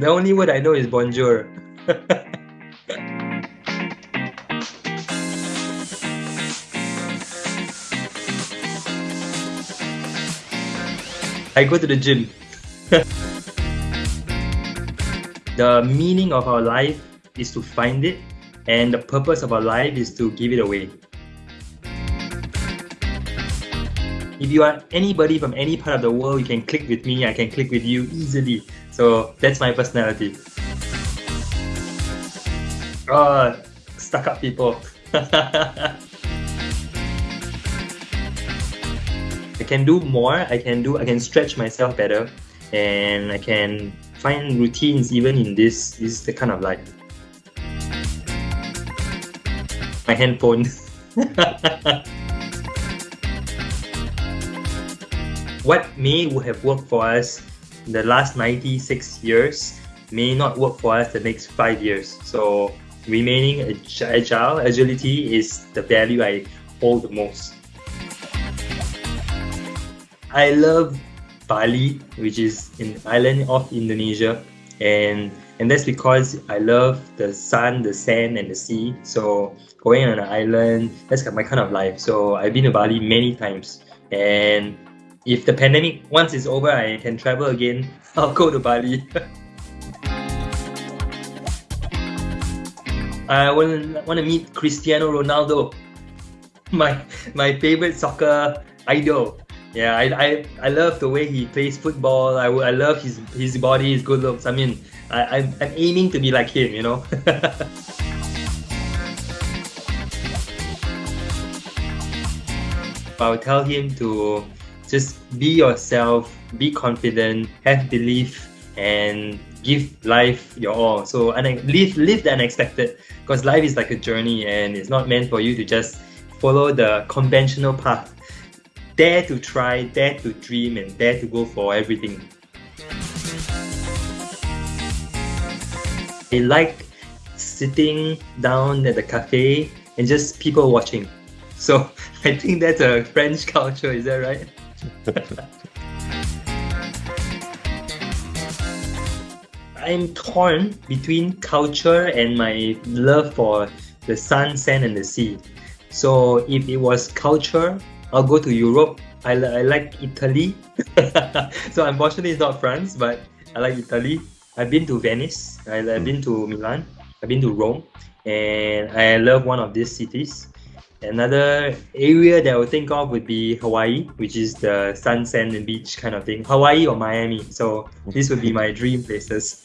the only word I know is bonjour. I go to the gym. the meaning of our life is to find it, and the purpose of our life is to give it away. If you are anybody from any part of the world, you can click with me, I can click with you easily. So that's my personality. Oh, stuck up people. I can do more, I can do I can stretch myself better and I can find routines even in this, this is the kind of life. My handphone. what may have worked for us in the last 96 years may not work for us the next five years. So remaining agile, agility is the value I hold the most. I love Bali, which is an island of Indonesia, and and that's because I love the sun, the sand, and the sea. So going on an island, that's my kind of life. So I've been to Bali many times, and if the pandemic once it's over, I can travel again. I'll go to Bali. I want want to meet Cristiano Ronaldo, my my favorite soccer idol. Yeah, I, I, I love the way he plays football. I, I love his his body, his good looks. I mean, I, I'm, I'm aiming to be like him, you know. I would tell him to just be yourself, be confident, have belief, and give life your all. So and live live the unexpected because life is like a journey and it's not meant for you to just follow the conventional path. Dare to try, dare to dream, and dare to go for everything. I like sitting down at the cafe and just people watching. So I think that's a French culture, is that right? I'm torn between culture and my love for the sun, sand, and the sea. So if it was culture, I'll go to Europe. I, I like Italy. so unfortunately, it's not France, but I like Italy. I've been to Venice. I, I've hmm. been to Milan. I've been to Rome, and I love one of these cities. Another area that I would think of would be Hawaii, which is the sun, sand, and beach kind of thing. Hawaii or Miami. So this would be my dream places.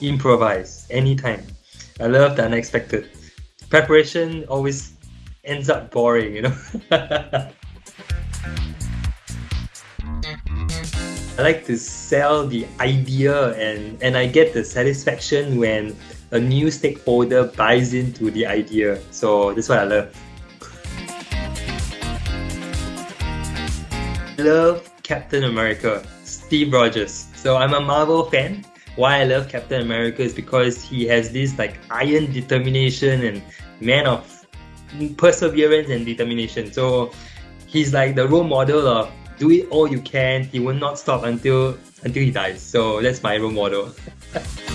Improvise anytime. I love the unexpected. Preparation always ends up boring, you know. I like to sell the idea and, and I get the satisfaction when a new stakeholder buys into the idea. So that's what I love. Love Captain America, Steve Rogers. So I'm a Marvel fan. Why I love Captain America is because he has this like iron determination and man of perseverance and determination. So he's like the role model of do it all you can. He will not stop until until he dies. So that's my role model.